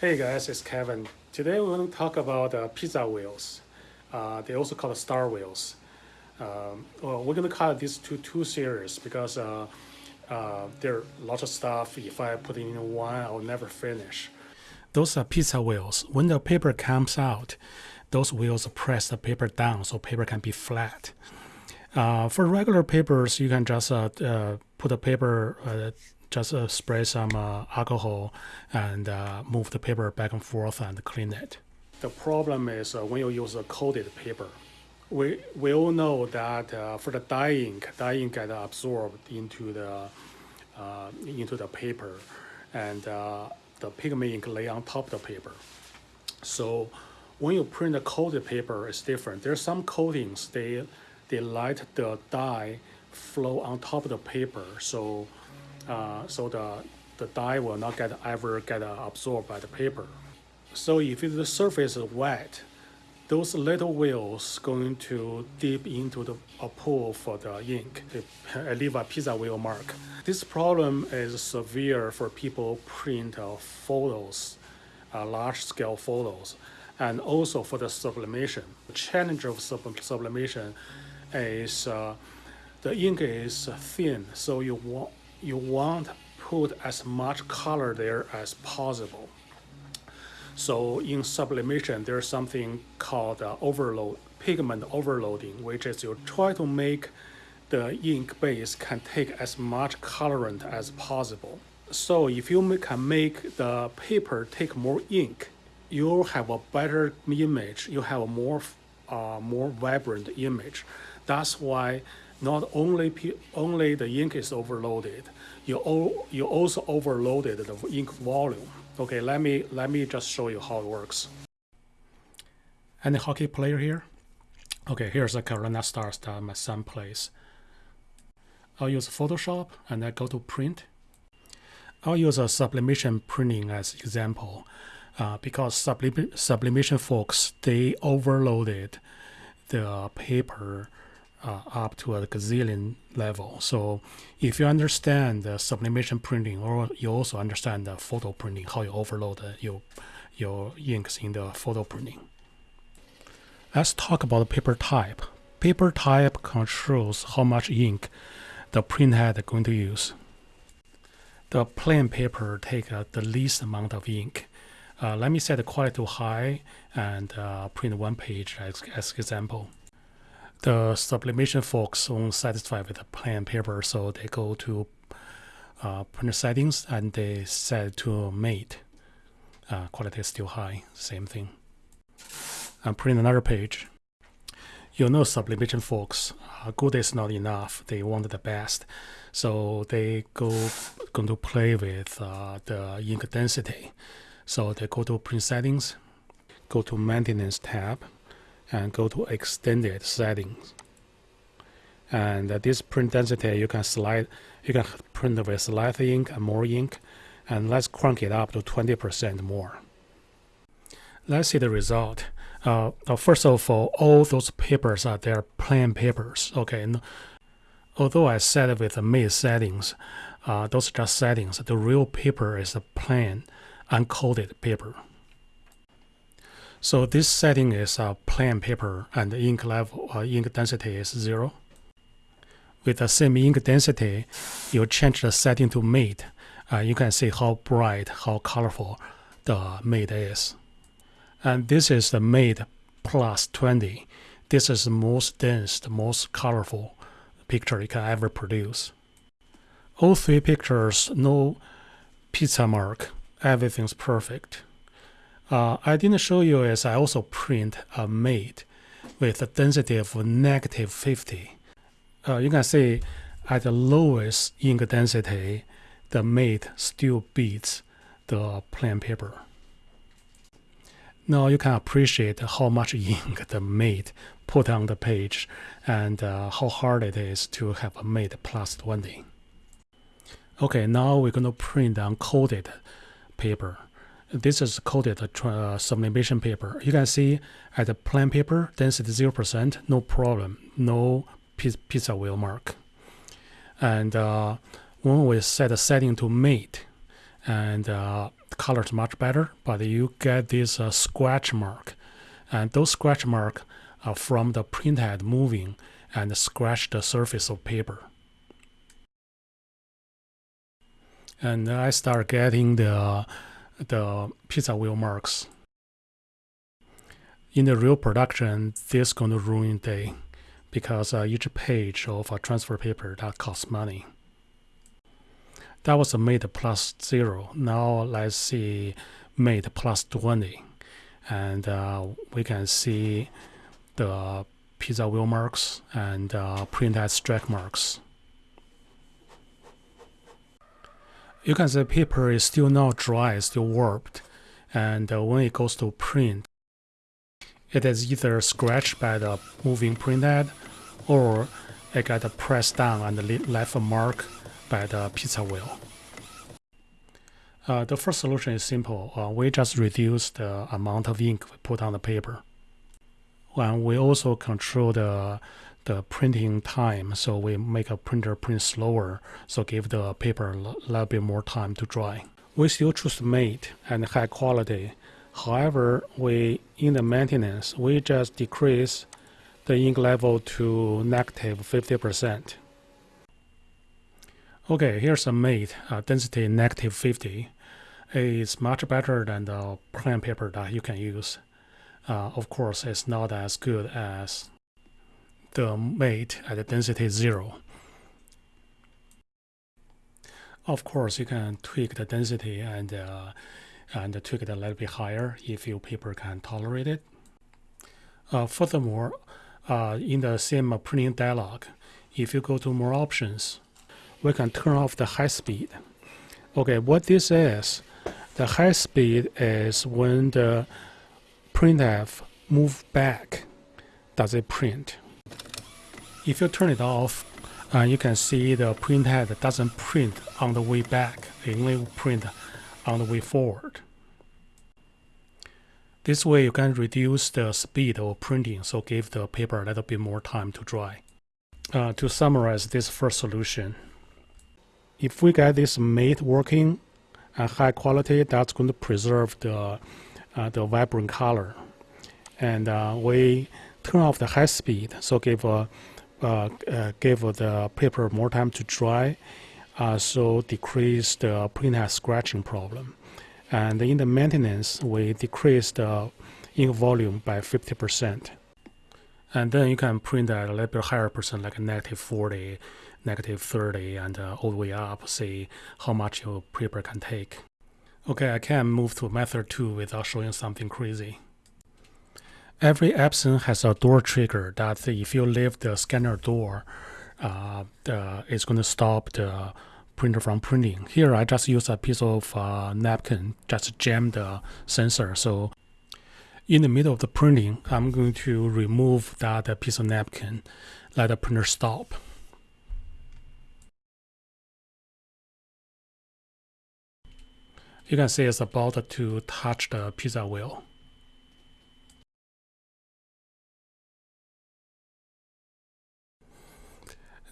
Hey guys, it's Kevin. Today we're going to talk about uh, pizza wheels. Uh, they also called star wheels. Um, well, we're going to cut these two two series because uh, uh, there are lots of stuff. If I put in one, I'll never finish. Those are pizza wheels. When the paper comes out, those wheels press the paper down so paper can be flat. Uh, for regular papers, you can just uh, put the paper, just uh, spray some uh, alcohol and uh, move the paper back and forth and clean it. The problem is uh, when you use a coated paper. We, we all know that uh, for the dye ink, dye ink get absorbed into the into the paper, and the pigment ink lay on top of the paper. So when you print a coated paper, it's different. There's some coatings they they let the dye flow on top of the paper, so uh, so the the dye will not get ever get uh, absorbed by the paper. So if the surface is wet, those little wheels going to dip into the a pool for the ink. They leave a pizza wheel mark. This problem is severe for people print uh, photos, uh, large scale photos, and also for the sublimation. The challenge of sub sublimation is uh, the ink is thin, so you want you want to put as much color there as possible. So in sublimation, there's something called uh, overload, pigment overloading, which is you try to make the ink base can take as much colorant as possible. So if you can make the paper take more ink, you'll have a better image, you have a more, uh, more vibrant image. That's why not only only the ink is overloaded, you you also overloaded the ink volume. Okay, let me let me just show you how it works. Any hockey player here? Okay, here's a Carolina Stars that my son plays. I'll use Photoshop and I go to print. I'll use a sublimation printing as example uh, because sublim sublimation folks, they overloaded the paper uh, up to a gazillion level. So if you understand the sublimation printing, or you also understand the photo printing, how you overload your your inks in the photo printing. Let's talk about paper type. Paper type controls how much ink the printhead is going to use. The plain paper take uh, the least amount of ink. Uh, let me set the quality to high and uh, print one page as, as example the sublimation folks won't satisfy with the plain paper, so they go to uh, printer settings and they set to mate. Uh, quality is still high, same thing. And print another page. You know sublimation folks, uh, good is not enough. They want the best. So they go going to play with uh, the ink density. So they go to print settings, go to maintenance tab, and go to extended settings. And this print density, you can slide, you can print with less ink and more ink, and let's crank it up to 20% more. Let's see the result. Uh, first of all, all those papers are their plain papers. Okay, although I set it with the made settings, uh, those are just settings. The real paper is a plain, uncoated paper. So this setting is a plain paper and ink level, uh, ink density is zero. With the same ink density, you change the setting to mate. Uh, you can see how bright, how colorful the mate is. And this is the mate plus 20. This is the most dense, the most colorful picture you can ever produce. All three pictures, no pizza mark, everything's perfect. Uh, I didn't show you as I also print a mate with a density of negative 50. Uh, you can see at the lowest ink density, the mate still beats the plain paper. Now you can appreciate how much ink the mate put on the page and uh, how hard it is to have a mate plus 20. Okay, now we're going to print uncoated paper this is coated uh, sublimation paper. You can see at the plain paper, density 0%, no problem, no pizza wheel mark. And uh, when we set the setting to mate, and uh, color is much better, but you get this uh, scratch mark. And those scratch mark are from the printhead moving and scratch the surface of paper. And I start getting the, the pizza wheel marks. In the real production, this is going to ruin day because uh, each page of a transfer paper that costs money. That was a mate plus zero. Now let's see mate plus 20. And uh, we can see the pizza wheel marks and uh, printhead strike marks. You can see paper is still not dry, still warped. And uh, when it goes to print, it is either scratched by the moving print head or it got pressed down and left a mark by the pizza wheel. Uh, the first solution is simple. Uh, we just reduce the amount of ink we put on the paper. And we also control the, the printing time, so we make a printer print slower, so give the paper a little bit more time to dry. We still choose mate and high quality. However, we in the maintenance, we just decrease the ink level to negative 50%. Okay, here's a mate, uh, density negative 50. It's much better than the plain paper that you can use. Uh, of course, it's not as good as the mate at the density zero. Of course, you can tweak the density and uh, and tweak it a little bit higher if your paper can tolerate it. Uh, furthermore, uh, in the same printing dialog, if you go to more options, we can turn off the high speed. Okay, what this is, the high speed is when the printhead move back, does it print? If you turn it off, uh, you can see the printhead doesn't print on the way back, it only print on the way forward. This way you can reduce the speed of printing, so give the paper a little bit more time to dry. Uh, to summarize this first solution, if we get this mate working at high quality, that's going to preserve the, uh, the vibrant color. And uh, we turn off the high speed, so give, uh give the paper more time to dry, uh, so decrease the printhead scratching problem. And in the maintenance, we decrease the ink volume by 50%. And then you can print at a little bit higher percent, like negative 40, negative 30 and uh, all the way up, see how much your paper can take. Okay, I can move to method 2 without showing something crazy. Every Epson has a door trigger that if you leave the scanner door, uh, it's going to stop the printer from printing. Here I just use a piece of uh, napkin, just jam the sensor. So in the middle of the printing, I'm going to remove that piece of napkin, let the printer stop. You can see it's about to touch the pizza wheel.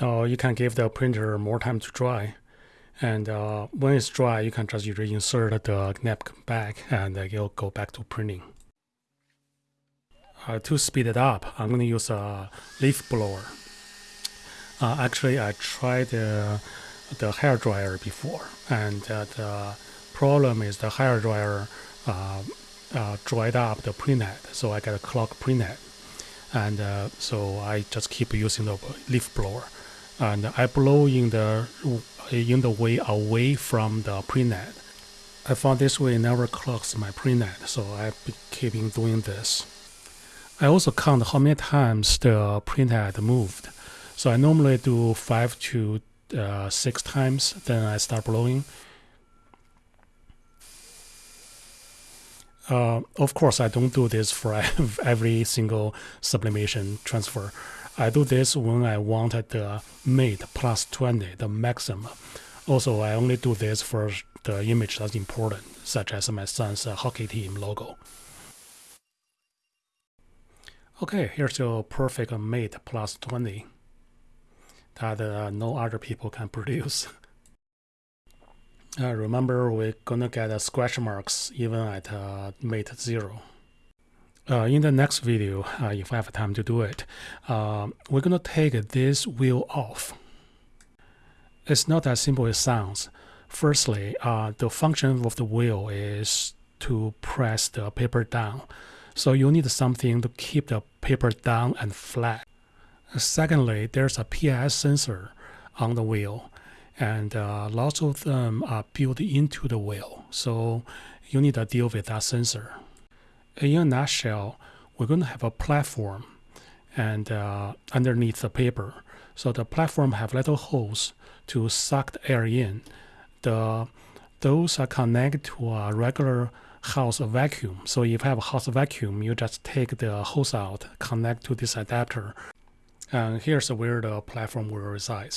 Now you can give the printer more time to dry. And uh, when it's dry, you can just reinsert the napkin back and uh, it'll go back to printing. Uh, to speed it up, I'm going to use a leaf blower. Uh, actually, I tried the hair dryer before, and uh, the problem is the hair dryer uh, uh, dried up the printhead, so I got a clogged printhead. And uh, so I just keep using the leaf blower. And I blow in the in the way away from the printhead. I found this way never clogs my printhead, so I keep doing this. I also count how many times the printhead moved. So I normally do five to uh, six times, then I start blowing. Uh, of course, I don't do this for every single sublimation transfer. I do this when I wanted the mate plus 20, the maximum. Also, I only do this for the image that's important, such as my son's hockey team logo. Okay, here's your perfect mate plus 20 that uh, no other people can produce. Uh, remember, we're gonna get uh, scratch marks even at uh, mate zero. Uh, in the next video, uh, if I have time to do it, uh, we're gonna take this wheel off. It's not as simple as it sounds. Firstly, uh, the function of the wheel is to press the paper down. So you need something to keep the paper down and flat. Secondly, there's a PIS sensor on the wheel, and uh, lots of them are built into the wheel. So you need to deal with that sensor. In a nutshell, we're going to have a platform and uh, underneath the paper. So the platform have little holes to suck the air in. The those are connected to a regular house vacuum. So if you have a house vacuum, you just take the hose out, connect to this adapter, and here's where the platform will reside.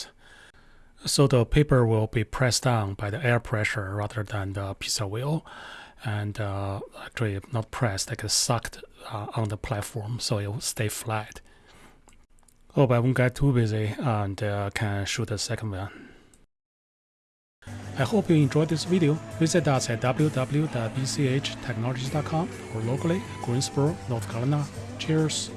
So the paper will be pressed down by the air pressure rather than the pizza wheel, and uh, actually not pressed, like sucked uh, on the platform, so it will stay flat. Hope I won't get too busy and uh, can shoot a second one. I hope you enjoyed this video. Visit us at www.bchtechnologies.com or locally, Greensboro, North Carolina. Cheers!